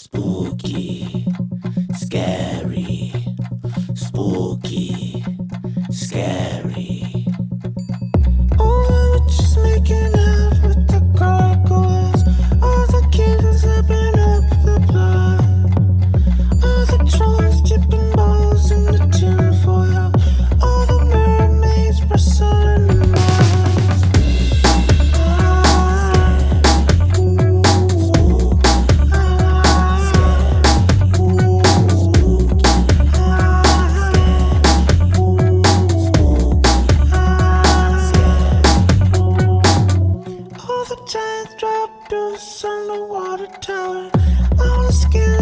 Spooky, scary, spooky, scary. chance drop to on the water tower. I wanna skin.